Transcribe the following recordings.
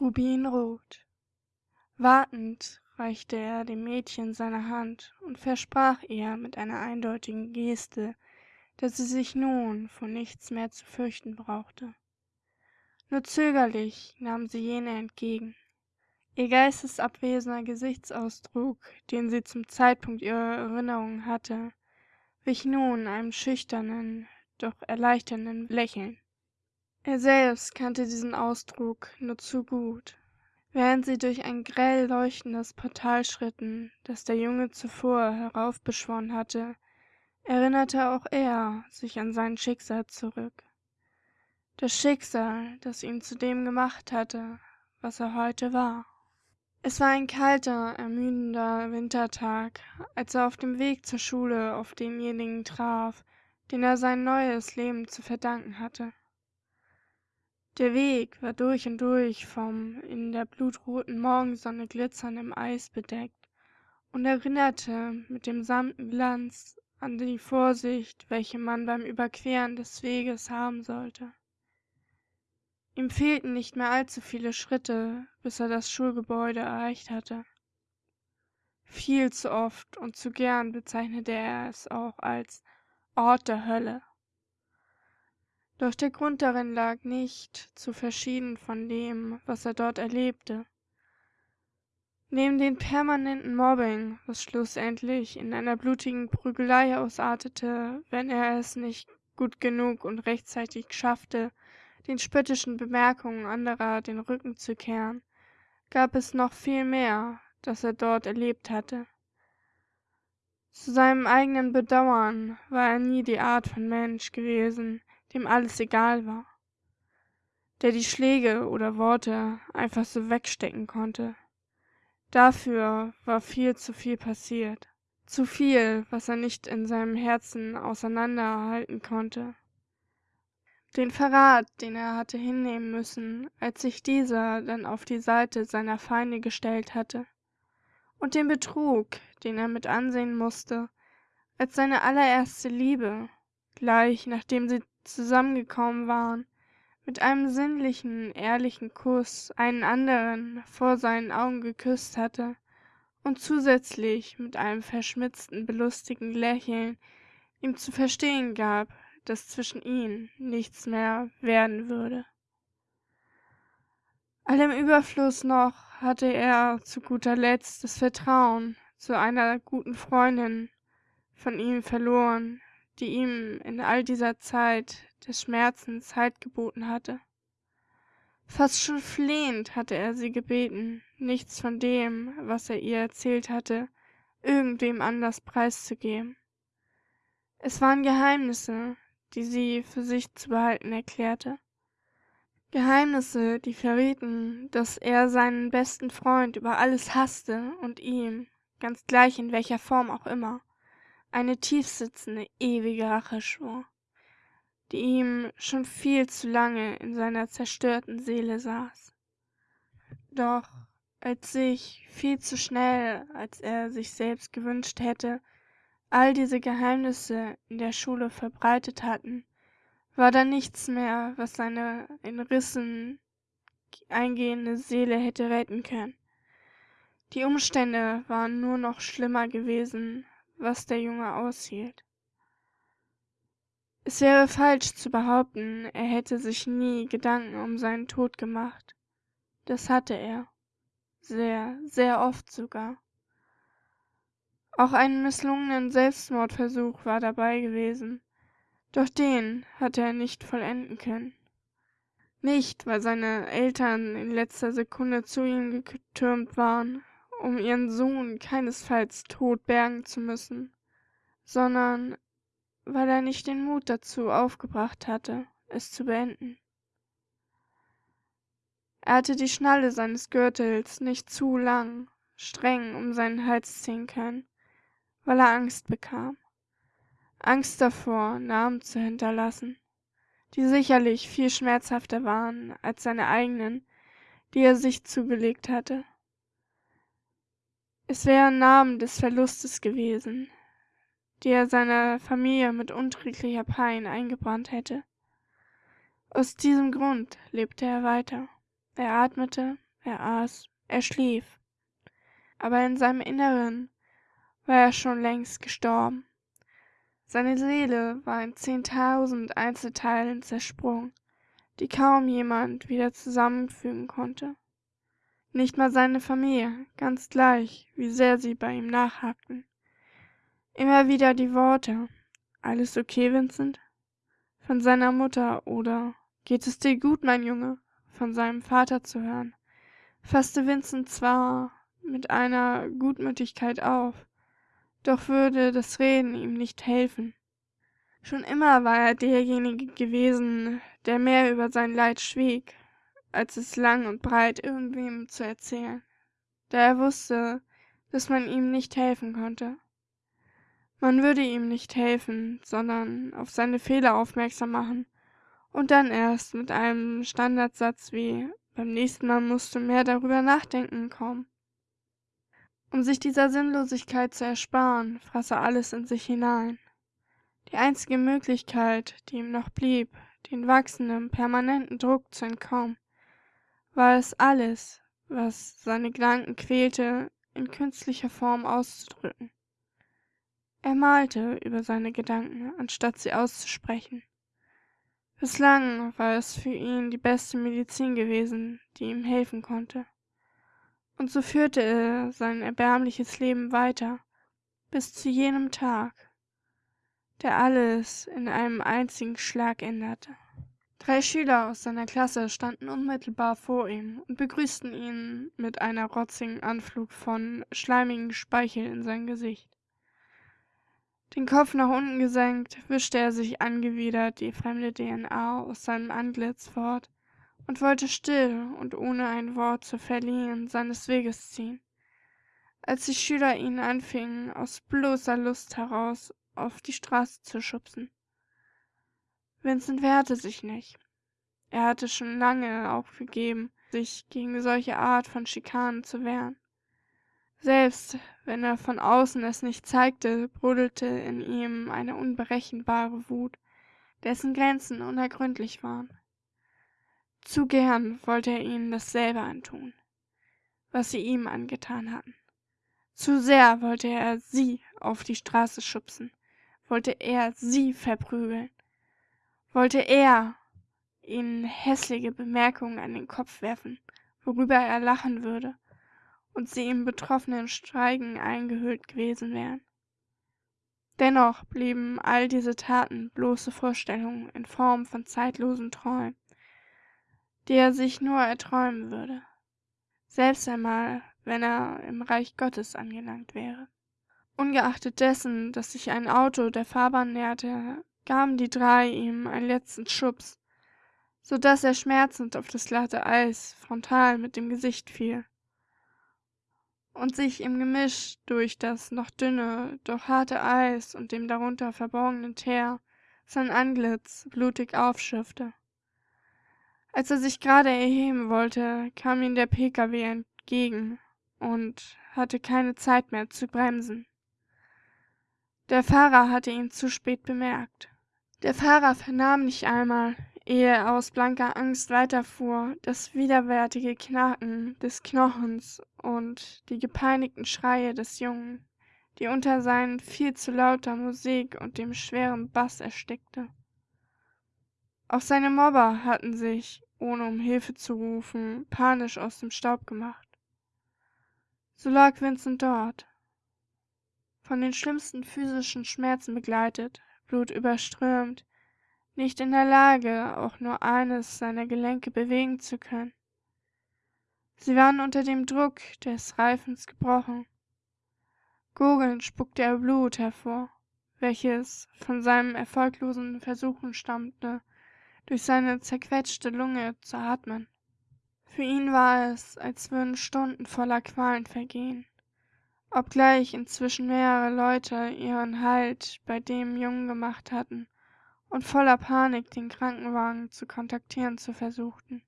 Rubinrot. Wartend reichte er dem Mädchen seine Hand und versprach ihr mit einer eindeutigen Geste, dass sie sich nun vor nichts mehr zu fürchten brauchte. Nur zögerlich nahm sie jene entgegen. Ihr geistesabwesender Gesichtsausdruck, den sie zum Zeitpunkt ihrer Erinnerung hatte, wich nun einem schüchternen, doch erleichternden Lächeln. Er selbst kannte diesen Ausdruck nur zu gut. Während sie durch ein grell leuchtendes Portal schritten, das der Junge zuvor heraufbeschworen hatte, erinnerte auch er sich an sein Schicksal zurück. Das Schicksal, das ihn zu dem gemacht hatte, was er heute war. Es war ein kalter, ermüdender Wintertag, als er auf dem Weg zur Schule auf denjenigen traf, den er sein neues Leben zu verdanken hatte. Der Weg war durch und durch vom in der blutroten Morgensonne glitzernden Eis bedeckt und erinnerte mit dem samten Glanz an die Vorsicht, welche man beim Überqueren des Weges haben sollte. Ihm fehlten nicht mehr allzu viele Schritte, bis er das Schulgebäude erreicht hatte. Viel zu oft und zu gern bezeichnete er es auch als Ort der Hölle. Doch der Grund darin lag nicht zu verschieden von dem, was er dort erlebte. Neben dem permanenten Mobbing, was schlussendlich in einer blutigen Prügelei ausartete, wenn er es nicht gut genug und rechtzeitig schaffte, den spöttischen Bemerkungen anderer den Rücken zu kehren, gab es noch viel mehr, das er dort erlebt hatte. Zu seinem eigenen Bedauern war er nie die Art von Mensch gewesen, dem alles egal war, der die Schläge oder Worte einfach so wegstecken konnte. Dafür war viel zu viel passiert, zu viel, was er nicht in seinem Herzen auseinanderhalten konnte. Den Verrat, den er hatte hinnehmen müssen, als sich dieser dann auf die Seite seiner Feinde gestellt hatte, und den Betrug, den er mit ansehen musste, als seine allererste Liebe, gleich nachdem sie zusammengekommen waren, mit einem sinnlichen, ehrlichen Kuss einen anderen vor seinen Augen geküsst hatte und zusätzlich mit einem verschmitzten, belustigen Lächeln ihm zu verstehen gab, dass zwischen ihnen nichts mehr werden würde. Allem Überfluss noch hatte er zu guter Letzt das Vertrauen zu einer guten Freundin von ihm verloren, die ihm in all dieser Zeit des Schmerzens Halt geboten hatte. Fast schon flehend hatte er sie gebeten, nichts von dem, was er ihr erzählt hatte, irgendwem anders preiszugeben. Es waren Geheimnisse, die sie für sich zu behalten erklärte. Geheimnisse, die verrieten, dass er seinen besten Freund über alles hasste und ihm, ganz gleich in welcher Form auch immer, eine tiefsitzende, ewige Rache schwor, die ihm schon viel zu lange in seiner zerstörten Seele saß. Doch als sich viel zu schnell, als er sich selbst gewünscht hätte, all diese Geheimnisse in der Schule verbreitet hatten, war da nichts mehr, was seine in Rissen eingehende Seele hätte retten können. Die Umstände waren nur noch schlimmer gewesen, was der Junge aushielt. Es wäre falsch zu behaupten, er hätte sich nie Gedanken um seinen Tod gemacht. Das hatte er. Sehr, sehr oft sogar. Auch einen misslungenen Selbstmordversuch war dabei gewesen, doch den hatte er nicht vollenden können. Nicht, weil seine Eltern in letzter Sekunde zu ihm getürmt waren, um ihren Sohn keinesfalls tot bergen zu müssen, sondern weil er nicht den Mut dazu aufgebracht hatte, es zu beenden. Er hatte die Schnalle seines Gürtels nicht zu lang, streng um seinen Hals ziehen können, weil er Angst bekam. Angst davor, Namen zu hinterlassen, die sicherlich viel schmerzhafter waren als seine eigenen, die er sich zugelegt hatte. Es wären Namen des Verlustes gewesen, die er seiner Familie mit unträglicher Pein eingebrannt hätte. Aus diesem Grund lebte er weiter. Er atmete, er aß, er schlief, aber in seinem Inneren war er schon längst gestorben. Seine Seele war in zehntausend Einzelteilen zersprungen, die kaum jemand wieder zusammenfügen konnte. Nicht mal seine Familie, ganz gleich, wie sehr sie bei ihm nachhakten. Immer wieder die Worte Alles okay, Vincent? von seiner Mutter oder Geht es dir gut, mein Junge? von seinem Vater zu hören, fasste Vincent zwar mit einer Gutmütigkeit auf, doch würde das Reden ihm nicht helfen. Schon immer war er derjenige gewesen, der mehr über sein Leid schwieg, als es lang und breit irgendwem zu erzählen, da er wusste, dass man ihm nicht helfen konnte. Man würde ihm nicht helfen, sondern auf seine Fehler aufmerksam machen und dann erst mit einem Standardsatz wie beim nächsten Mal musst du mehr darüber nachdenken kommen. Um sich dieser Sinnlosigkeit zu ersparen, fraß er alles in sich hinein. Die einzige Möglichkeit, die ihm noch blieb, den wachsenden, permanenten Druck zu entkommen, war es alles, was seine Gedanken quälte, in künstlicher Form auszudrücken. Er malte über seine Gedanken, anstatt sie auszusprechen. Bislang war es für ihn die beste Medizin gewesen, die ihm helfen konnte. Und so führte er sein erbärmliches Leben weiter, bis zu jenem Tag, der alles in einem einzigen Schlag änderte. Drei Schüler aus seiner Klasse standen unmittelbar vor ihm und begrüßten ihn mit einer rotzigen Anflug von schleimigem Speichel in sein Gesicht. Den Kopf nach unten gesenkt, wischte er sich angewidert die fremde DNA aus seinem Antlitz fort und wollte still und ohne ein Wort zu verlieren seines Weges ziehen, als die Schüler ihn anfingen, aus bloßer Lust heraus auf die Straße zu schubsen. Vincent wehrte sich nicht. Er hatte schon lange aufgegeben, sich gegen solche Art von Schikanen zu wehren. Selbst wenn er von außen es nicht zeigte, brodelte in ihm eine unberechenbare Wut, dessen Grenzen unergründlich waren. Zu gern wollte er ihnen dasselbe antun, was sie ihm angetan hatten. Zu sehr wollte er sie auf die Straße schubsen, wollte er sie verprügeln, wollte er ihnen hässliche Bemerkungen an den Kopf werfen, worüber er lachen würde, und sie im betroffenen Schweigen eingehüllt gewesen wären. Dennoch blieben all diese Taten bloße Vorstellungen in Form von zeitlosen Träumen, die er sich nur erträumen würde, selbst einmal, wenn er im Reich Gottes angelangt wäre. Ungeachtet dessen, dass sich ein Auto der Fahrbahn näherte, gaben die drei ihm einen letzten Schubs, so dass er schmerzend auf das glatte Eis frontal mit dem Gesicht fiel und sich im Gemisch durch das noch dünne, doch harte Eis und dem darunter verborgenen Teer sein Antlitz blutig aufschürfte. Als er sich gerade erheben wollte, kam ihm der Pkw entgegen und hatte keine Zeit mehr zu bremsen. Der Fahrer hatte ihn zu spät bemerkt. Der Fahrer vernahm nicht einmal, ehe er aus blanker Angst weiterfuhr, das widerwärtige Knacken des Knochens und die gepeinigten Schreie des Jungen, die unter seinen viel zu lauter Musik und dem schweren Bass erstickte. Auch seine Mobber hatten sich, ohne um Hilfe zu rufen, panisch aus dem Staub gemacht. So lag Vincent dort, von den schlimmsten physischen Schmerzen begleitet, blutüberströmt, nicht in der Lage, auch nur eines seiner Gelenke bewegen zu können. Sie waren unter dem Druck des Reifens gebrochen. Gurgelnd spuckte er Blut hervor, welches von seinen erfolglosen Versuchen stammte, durch seine zerquetschte Lunge zu atmen. Für ihn war es, als würden Stunden voller Qualen vergehen, obgleich inzwischen mehrere Leute ihren Halt bei dem Jungen gemacht hatten und voller Panik den Krankenwagen zu kontaktieren zu versuchten.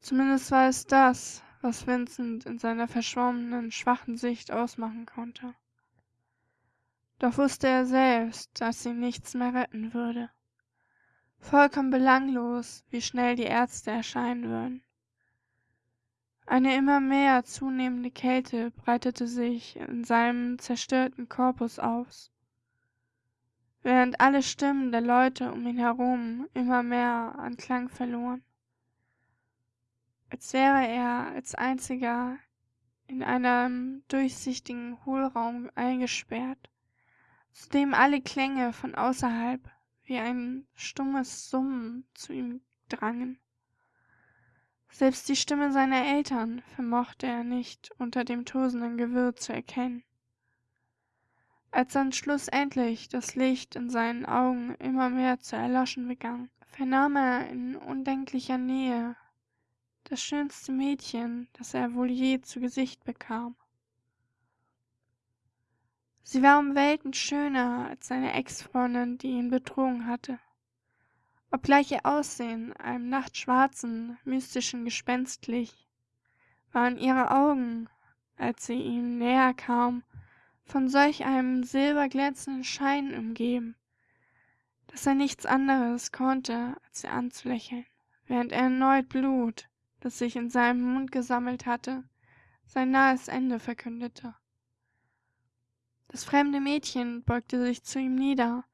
Zumindest war es das, was Vincent in seiner verschwommenen, schwachen Sicht ausmachen konnte. Doch wusste er selbst, dass sie nichts mehr retten würde. Vollkommen belanglos, wie schnell die Ärzte erscheinen würden. Eine immer mehr zunehmende Kälte breitete sich in seinem zerstörten Korpus aus, während alle Stimmen der Leute um ihn herum immer mehr an Klang verloren, als wäre er als einziger in einem durchsichtigen Hohlraum eingesperrt, zu dem alle Klänge von außerhalb wie ein stummes Summen zu ihm drangen. Selbst die Stimme seiner Eltern vermochte er nicht unter dem tosenden Gewirr zu erkennen. Als dann schlussendlich das Licht in seinen Augen immer mehr zu erloschen begann, vernahm er in undenklicher Nähe das schönste Mädchen, das er wohl je zu Gesicht bekam. Sie war um Welten schöner als seine Ex-Freundin, die ihn betrogen hatte obgleich ihr Aussehen einem nachtschwarzen, mystischen Gespenst glich, waren ihre Augen, als sie ihm näher kam, von solch einem silberglänzenden Schein umgeben, dass er nichts anderes konnte, als sie anzulächeln, während er erneut Blut, das sich in seinem Mund gesammelt hatte, sein nahes Ende verkündete. Das fremde Mädchen beugte sich zu ihm nieder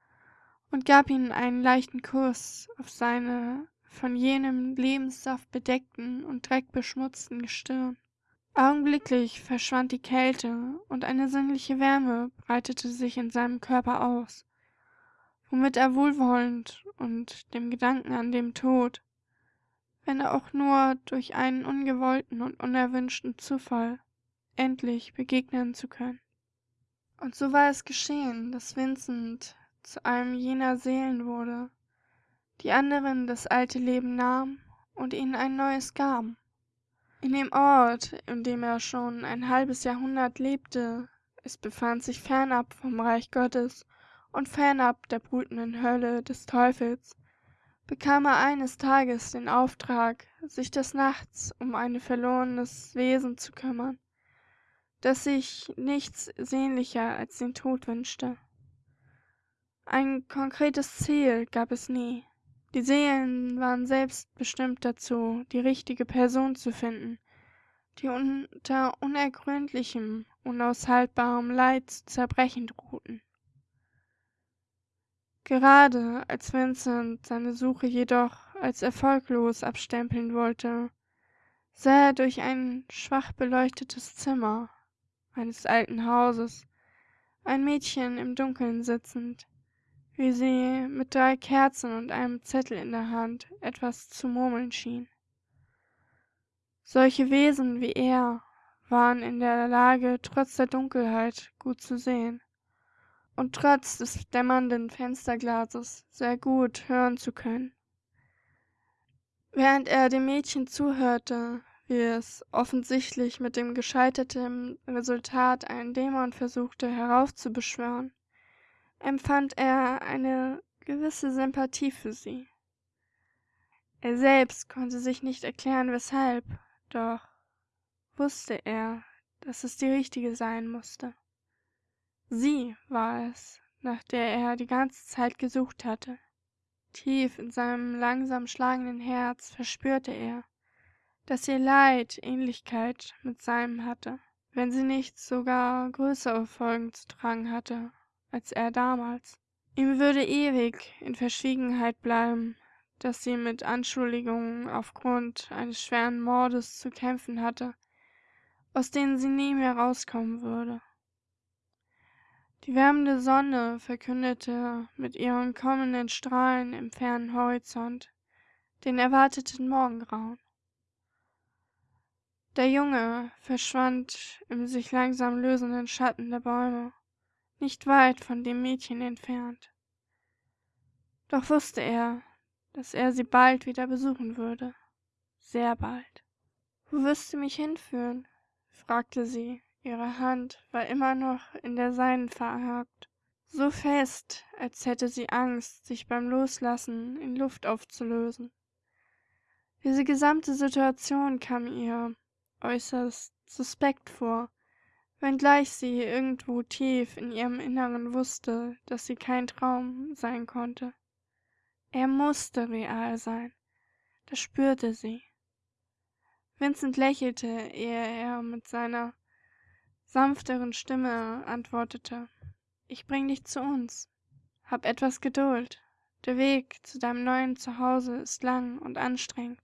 und gab ihm einen leichten Kuss auf seine von jenem Lebenssaft bedeckten und dreckbeschmutzten Stirn. Augenblicklich verschwand die Kälte und eine sinnliche Wärme breitete sich in seinem Körper aus, womit er wohlwollend und dem Gedanken an den Tod, wenn auch nur durch einen ungewollten und unerwünschten Zufall, endlich begegnen zu können. Und so war es geschehen, dass Vincent zu einem jener Seelen wurde, die anderen das alte Leben nahmen und ihnen ein neues gaben. In dem Ort, in dem er schon ein halbes Jahrhundert lebte, es befand sich fernab vom Reich Gottes und fernab der brütenden Hölle des Teufels, bekam er eines Tages den Auftrag, sich des Nachts um ein verlorenes Wesen zu kümmern, das sich nichts sehnlicher als den Tod wünschte. Ein konkretes Ziel gab es nie. Die Seelen waren selbst bestimmt dazu, die richtige Person zu finden, die unter unergründlichem, unaushaltbarem Leid zu zerbrechen drohten. Gerade als Vincent seine Suche jedoch als erfolglos abstempeln wollte, sah er durch ein schwach beleuchtetes Zimmer eines alten Hauses ein Mädchen im Dunkeln sitzend, wie sie mit drei Kerzen und einem Zettel in der Hand etwas zu murmeln schien. Solche Wesen wie er waren in der Lage, trotz der Dunkelheit gut zu sehen und trotz des dämmernden Fensterglases sehr gut hören zu können. Während er dem Mädchen zuhörte, wie es offensichtlich mit dem gescheiterten Resultat einen Dämon versuchte heraufzubeschwören, empfand er eine gewisse Sympathie für sie. Er selbst konnte sich nicht erklären, weshalb, doch wusste er, dass es die richtige sein musste. Sie war es, nach der er die ganze Zeit gesucht hatte. Tief in seinem langsam schlagenden Herz verspürte er, dass ihr Leid Ähnlichkeit mit seinem hatte, wenn sie nicht sogar größere Folgen zu tragen hatte als er damals. Ihm würde ewig in Verschwiegenheit bleiben, dass sie mit Anschuldigungen aufgrund eines schweren Mordes zu kämpfen hatte, aus denen sie nie mehr rauskommen würde. Die wärmende Sonne verkündete mit ihren kommenden Strahlen im fernen Horizont den erwarteten Morgengrauen. Der Junge verschwand im sich langsam lösenden Schatten der Bäume nicht weit von dem Mädchen entfernt. Doch wusste er, dass er sie bald wieder besuchen würde. Sehr bald. Wo wirst du mich hinführen? fragte sie. Ihre Hand war immer noch in der seinen verhakt, so fest, als hätte sie Angst, sich beim Loslassen in Luft aufzulösen. Diese gesamte Situation kam ihr äußerst suspekt vor, wenngleich sie irgendwo tief in ihrem Inneren wusste, dass sie kein Traum sein konnte. Er musste real sein, das spürte sie. Vincent lächelte, ehe er mit seiner sanfteren Stimme antwortete. Ich bring dich zu uns. Hab etwas Geduld. Der Weg zu deinem neuen Zuhause ist lang und anstrengend.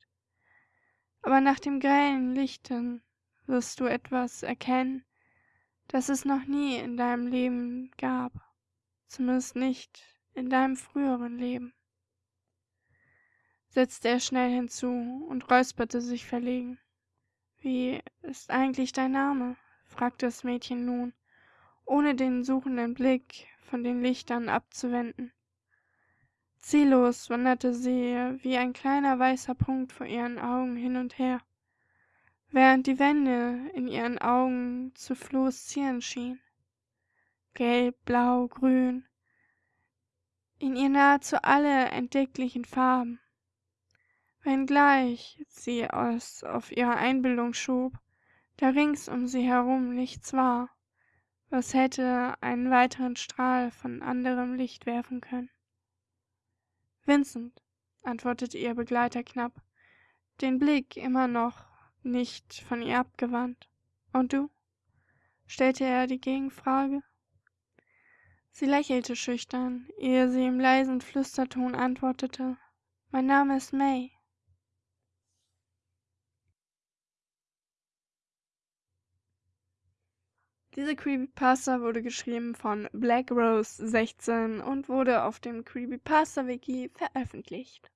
Aber nach dem grellen Lichten wirst du etwas erkennen, das es noch nie in deinem Leben gab, zumindest nicht in deinem früheren Leben, setzte er schnell hinzu und räusperte sich verlegen. Wie ist eigentlich dein Name? fragte das Mädchen nun, ohne den suchenden Blick von den Lichtern abzuwenden. Ziellos wanderte sie wie ein kleiner weißer Punkt vor ihren Augen hin und her, während die Wände in ihren Augen zu fluoreszieren schienen. Gelb, blau, grün, in ihr nahezu alle entdecklichen Farben. Wenngleich sie es auf ihre Einbildung schob, da rings um sie herum nichts war, was hätte einen weiteren Strahl von anderem Licht werfen können. Vincent, antwortete ihr Begleiter knapp, den Blick immer noch nicht von ihr abgewandt. Und du? stellte er die Gegenfrage. Sie lächelte schüchtern, ehe sie im leisen Flüsterton antwortete Mein Name ist May. Diese Creepypasta wurde geschrieben von Black Rose 16 und wurde auf dem Creepypasta Wiki veröffentlicht.